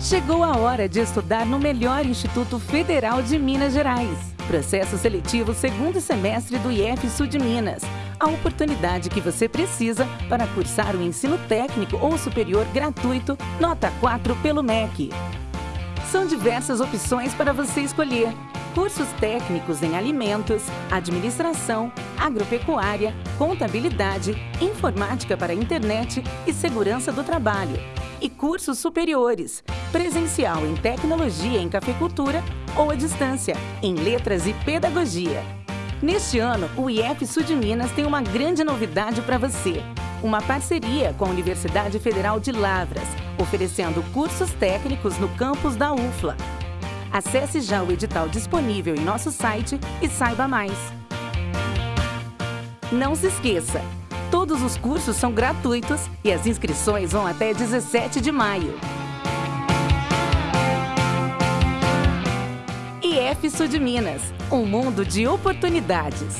Chegou a hora de estudar no melhor Instituto Federal de Minas Gerais. Processo seletivo segundo semestre do IF Sul de Minas. A oportunidade que você precisa para cursar o ensino técnico ou superior gratuito, nota 4 pelo MEC. São diversas opções para você escolher. Cursos técnicos em alimentos, administração, agropecuária, contabilidade, informática para internet e segurança do trabalho. E cursos superiores, presencial em tecnologia em cafeicultura ou à distância, em letras e pedagogia. Neste ano, o IF Sul de Minas tem uma grande novidade para você. Uma parceria com a Universidade Federal de Lavras, oferecendo cursos técnicos no campus da UFLA. Acesse já o edital disponível em nosso site e saiba mais. Não se esqueça, todos os cursos são gratuitos e as inscrições vão até 17 de maio. IF Sul de Minas, um mundo de oportunidades.